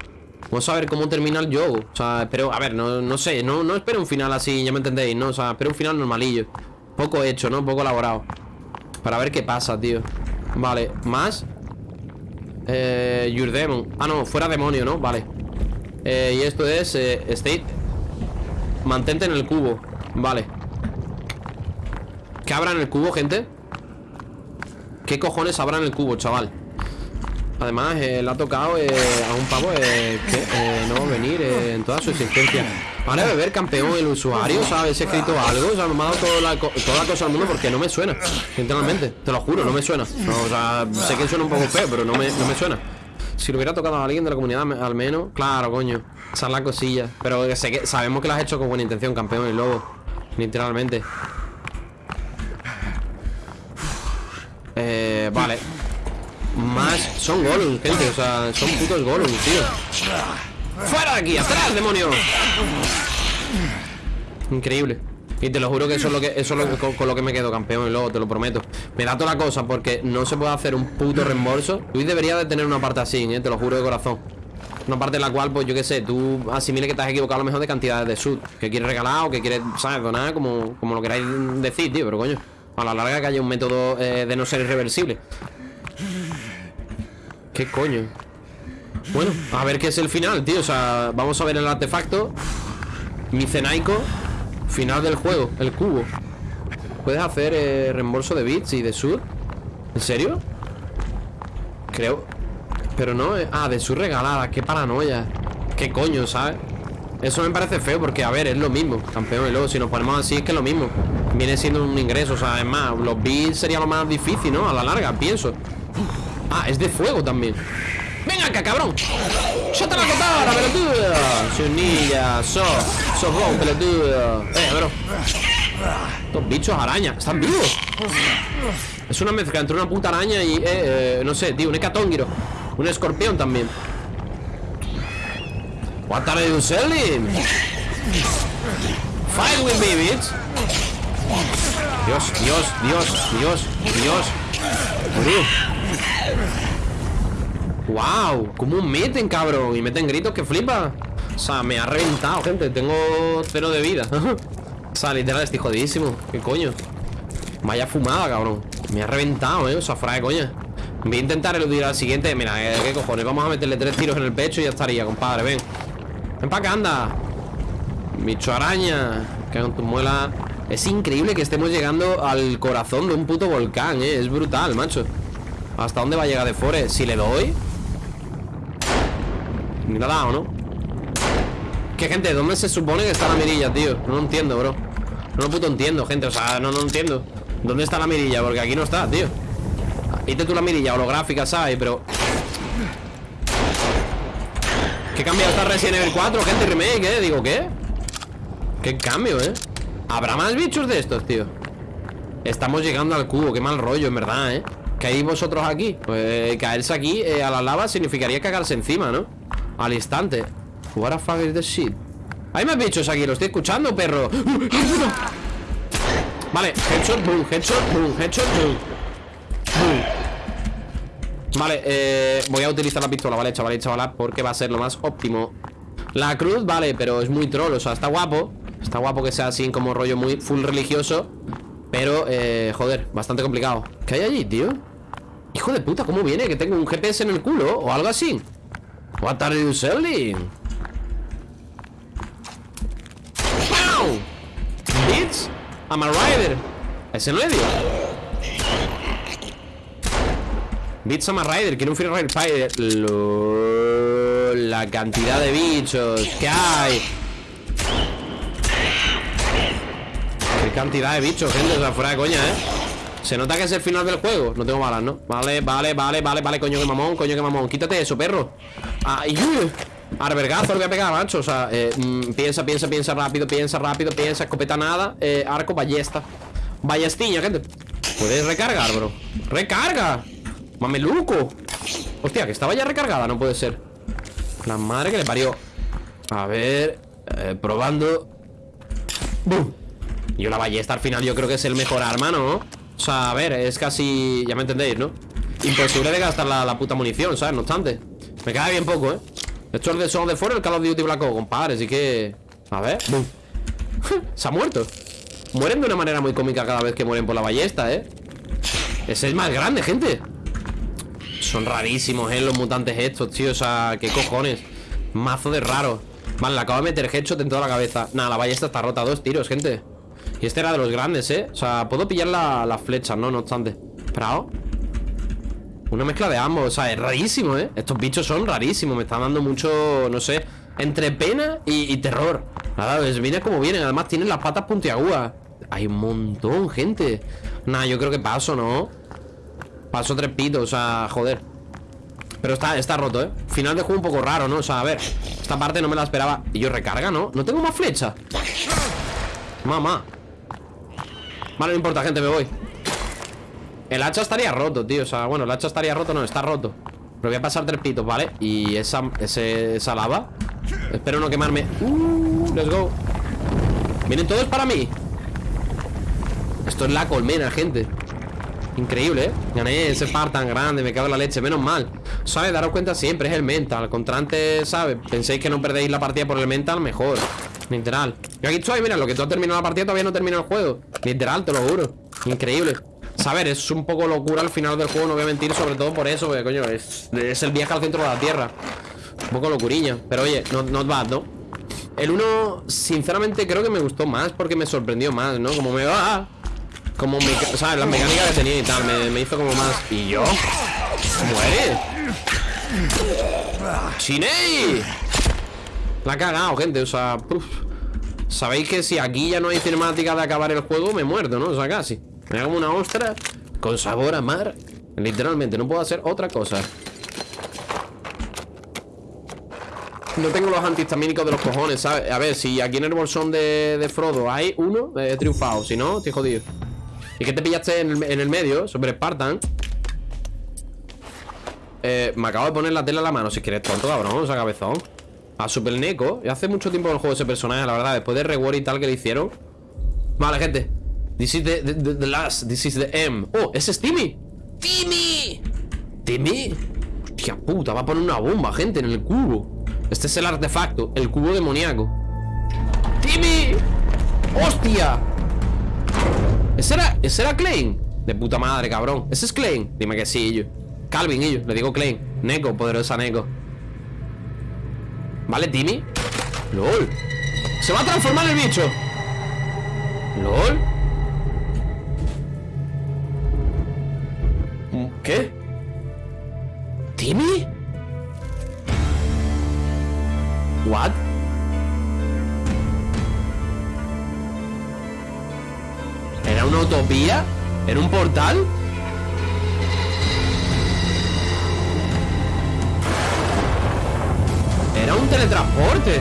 Vamos a ver cómo termina el juego O sea, espero, a ver, no, no sé no, no espero un final así, ya me entendéis, ¿no? O sea, espero un final normalillo. Poco hecho, ¿no? Poco elaborado. Para ver qué pasa, tío Vale, más Eh, Your Demon Ah, no, fuera demonio, ¿no? Vale eh, Y esto es eh, State Mantente en el cubo Vale ¿Qué habrá en el cubo, gente? ¿Qué cojones habrá en el cubo, chaval? Además, eh, le ha tocado eh, a un pavo eh, que eh, no venir en toda su existencia. Vale, beber campeón el usuario, ¿sabes? He escrito algo, o sea, me ha dado toda la, toda la cosa al mundo porque no me suena, sinceramente. Te lo juro, no me suena. O sea, sé que suena un poco feo, pero no me, no me suena. Si lo hubiera tocado a alguien de la comunidad, al menos, claro, coño. Esa es la cosilla. Pero sé que, sabemos que lo has hecho con buena intención, campeón, el lobo. Literalmente. Eh, vale. Más... Son Gollum, gente, o sea, son putos Gollum, tío ¡Fuera de aquí! ¡Atrás, demonio! Increíble y te lo juro que eso es lo que eso es con, lo que me quedo campeón y luego te lo prometo. Me da toda la cosa porque no se puede hacer un puto reembolso. Luis debería de tener una parte así, ¿eh? te lo juro de corazón. Una parte en la cual, pues yo qué sé, tú asimile que te has equivocado a lo mejor de cantidades de sud. Que quieres regalar o que quieres, ¿sabes? Donar, como, como lo queráis decir, tío, pero coño. A la larga que haya un método eh, de no ser irreversible. ¿Qué coño? Bueno, a ver qué es el final, tío. O sea, vamos a ver el artefacto. Micenaico Final del juego, el cubo. Puedes hacer eh, reembolso de bits y de sud ¿En serio? Creo Pero no, eh... ah, de sud regalada Qué paranoia. Qué coño, ¿sabes? Eso me parece feo porque, a ver, es lo mismo Campeón, y luego si nos ponemos así es que es lo mismo. Viene siendo un ingreso, o sea, es más Los bits sería lo más difícil, ¿no? A la larga, pienso. Ah, es de fuego también Venga acá, cabrón. ¡Ya te la contara, pelotudo! Chunilla, so, so vos, pelotudo. Eh, bro. Estos bichos arañas, ¿están vivos? Es una mezcla entre una puta araña y, eh, eh no sé, tío, un hecatónguiro Un escorpión también. What are you selling? Fight with me, bitch. Dios, Dios, Dios, Dios, Dios ¡Wow! ¿Cómo meten, cabrón? Y meten gritos que flipa. O sea, me ha reventado, gente. Tengo cero de vida. O sea, literal, estoy jodidísimo. ¿Qué coño? Vaya fumada, cabrón. Me ha reventado, eh. O sea, fuera de coña. Voy a intentar eludir al siguiente. Mira, eh, ¿qué cojones? Vamos a meterle tres tiros en el pecho y ya estaría, compadre. Ven. Ven para acá, anda. Bicho araña. Que con tu muela. Es increíble que estemos llegando al corazón de un puto volcán, eh. Es brutal, macho. ¿Hasta dónde va a llegar de Forest? Si le doy Ni la ha dado, ¿no? ¿Qué gente? ¿Dónde se supone que está la mirilla, tío? No lo entiendo, bro No lo puto entiendo, gente O sea, no lo entiendo ¿Dónde está la mirilla? Porque aquí no está, tío Viste tú la mirilla holográfica, ¿sabes? Pero... ¿Qué cambio está Resident Evil 4? Gente, remake, ¿eh? Digo, ¿qué? ¿Qué cambio, eh? ¿Habrá más bichos de estos, tío? Estamos llegando al cubo Qué mal rollo, en verdad, ¿eh? ¿Caéis vosotros aquí? Pues caerse aquí eh, a la lava significaría cagarse encima, ¿no? Al instante What the fuck is this shit? Hay más bichos aquí, lo estoy escuchando, perro Vale, headshot, boom, headshot, boom, headshot, boom Vale, eh, voy a utilizar la pistola, ¿vale, chaval y chavala? Porque va a ser lo más óptimo La cruz, vale, pero es muy troll, o sea, está guapo Está guapo que sea así como rollo muy full religioso Pero, eh, joder, bastante complicado ¿Qué hay allí, tío? Hijo de puta, ¿cómo viene? Que tengo un GPS en el culo o algo así. What are you selling? ¡Pow! Bitch, I'm a rider. Ese no le dio. Bitch, I'm a rider. Quiero un free ride spider. Lol, la cantidad de bichos que hay. Qué cantidad de bichos, gente. O sea, fuera de coña, ¿eh? Se nota que es el final del juego No tengo balas, ¿no? Vale, vale, vale, vale, vale Coño que mamón, coño que mamón Quítate eso, perro Ay, Arbergazo lo voy a pegar, macho O sea, eh, mm, piensa, piensa, piensa rápido Piensa rápido, piensa, escopeta nada eh, Arco, ballesta Ballestiña, gente Puedes recargar, bro ¡Recarga! ¡Mameluco! Hostia, que estaba ya recargada, no puede ser La madre que le parió A ver eh, Probando ¡Bum! Yo la ballesta al final yo creo que es el mejor arma, ¿no? O sea, a ver, es casi... Ya me entendéis, ¿no? Imposible de gastar la, puta munición, ¿sabes? No obstante Me queda bien poco, ¿eh? Esto es de Son de fuera el Call of Duty Black Ops, compadre Así que... A ver Se ha muerto Mueren de una manera muy cómica cada vez que mueren por la ballesta, ¿eh? Ese es más grande, gente Son rarísimos, ¿eh? Los mutantes estos, tío O sea, ¿qué cojones? Mazo de raro Vale, le acabo de meter headshot en toda la cabeza Nada, la ballesta está rota Dos tiros, gente este era de los grandes, ¿eh? O sea, puedo pillar las la flechas, ¿no? No obstante Pero Una mezcla de ambos O sea, es rarísimo, ¿eh? Estos bichos son rarísimos Me están dando mucho, no sé Entre pena y, terror Nada, pues viene como vienen Además tienen las patas puntiagudas Hay un montón, gente Nah, yo creo que paso, ¿no? Paso tres pitos, o sea, joder pero está, está roto, ¿eh? Final de juego un poco raro, ¿no? O sea, a ver Esta parte no me la esperaba Y yo recarga, ¿no? No tengo más flecha Mamá Vale, no importa, gente, me voy. El hacha estaría roto, tío. O sea, bueno, el hacha estaría roto, no, está roto. Pero voy a pasar tres pitos, ¿vale? Y esa, esa lava. Espero no quemarme. Uh, Let's go. Vienen todos para mí. Esto es la colmena, gente. Increíble, ¿eh? Gané ese par tan grande, me cago en la leche, menos mal. ¿Sabes? Daros cuenta siempre, es el mental. Contra antes, ¿sabes? Penséis que no perdéis la partida por el mental, mejor Literal Yo aquí estoy, mira, lo que tú has terminado la partida todavía no terminado el juego Literal, te lo juro Increíble Saber, es un poco locura al final del juego, no voy a mentir Sobre todo por eso, porque coño, es, es el viaje al centro de la Tierra Un poco locuriña Pero oye, not, not bad, ¿no? El 1, sinceramente, creo que me gustó más Porque me sorprendió más, ¿no? Como me va Como me, ¿sabes? Las mecánicas que tenía y tal me, hizo como más ¿Y yo? ¡Muere! ¡Chiney! La ha cagado, gente, o sea Sabéis que si aquí ya no hay cinemática de acabar el juego Me muerto, ¿no? O sea, casi. Me hago una ostra con sabor a mar. Literalmente, no puedo hacer otra cosa. No tengo los antihistamínicos de los cojones, ¿sabes? A ver, si aquí en el bolsón de, Frodo hay uno, he triunfado. Si no, estoy jodido. ¿Y qué te pillaste en el, medio? Sobre Spartan. Eh, Me acabo de poner la tela en la mano Si quieres tonto, cabrón, o sea, cabezón a Super Neko. Y hace mucho tiempo que el juego ese personaje, la verdad Después de reward y tal que le hicieron. Vale, gente. This is the, the, last. This is the M. Oh, ese es Timmy Timmy Timmy Hostia puta, va a poner una bomba, gente, en el cubo. Este es el artefacto El cubo demoníaco. Timmy Hostia ¿Ese era, ese era Klein? De puta madre, cabrón. ¿Ese es Klein? Dime que sí, yo. Calvin, yo Le digo Klein. Neko, poderosa Neko ¿Vale, Timmy? ¡Lol! ¡Se va a transformar el bicho! ¡Lol! ¿Qué? ¿Timmy? ¿What? ¿Era una utopía? ¿Era un portal? Era un teletransporte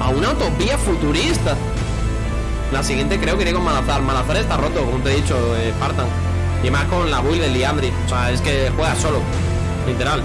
A una utopía futurista. La siguiente creo que iré con Malazar. Malazar está roto, como te he dicho, eh, Spartan. Y más con la build del Liandri O sea, es que juega solo Literal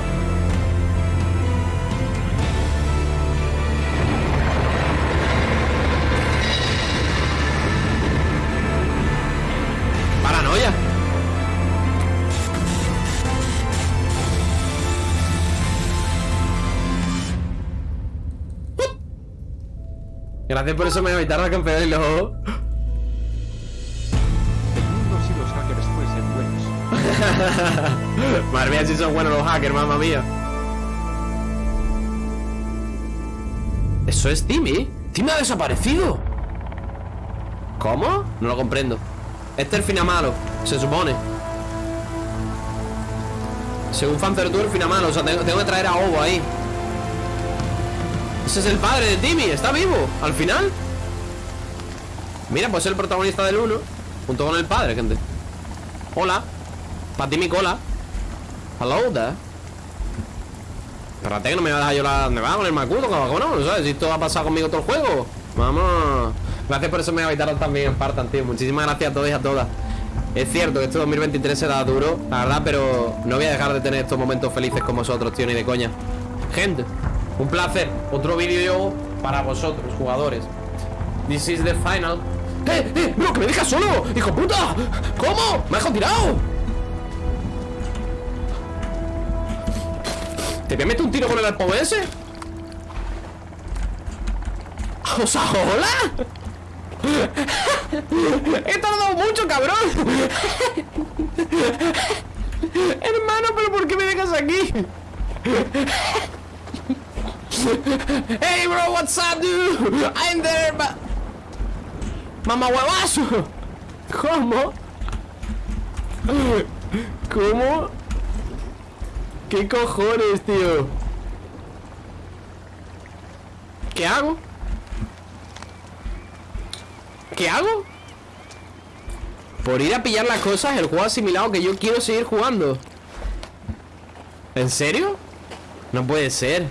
Por eso me voy a evitar la campeón y luego... Buenos. Madre mía, si son buenos los hackers, mamma mía. Eso es Timmy. Timmy ha desaparecido. ¿Cómo? No lo comprendo. Este es el final malo, se supone. Según Fancer tú el final malo. O sea, tengo, tengo que traer a Ovo ahí. Es el padre de Timmy. Está vivo. Al final. Mira, pues es el protagonista del 1 Junto con el padre, gente Hola Para ti mi cola Hello there Espérate que no me va a dejar la... Me va a poner macuto, cabrón, ¿no? ¿Sabes? Si esto ha pasado conmigo todo el juego Vamos Gracias por eso me habitaron también Spartan, tío Muchísimas gracias a todos y a todas Es cierto que este 2023 será duro La verdad, pero no voy a dejar de tener estos momentos felices con vosotros, tío, ni de coña Gente, un placer Otro vídeo para vosotros, jugadores This is the final ¡Eh, eh! ¡Bro, que me dejas solo! ¡Hijo puta! ¿Cómo? ¡Me has tirado! ¿Te voy a meter un tiro con el arpo ese? O ¿hola? He tardado mucho, cabrón Hermano, ¿pero por qué me dejas aquí? Hey, bro, what's up, dude? I'm there, but... ¡Mamá huevazo! ¿Cómo? ¿Cómo? ¿Qué cojones, tío? ¿Qué hago? ¿Qué hago? Por ir a pillar las cosas, el juego asimilado que yo quiero seguir jugando ¿En serio? No puede ser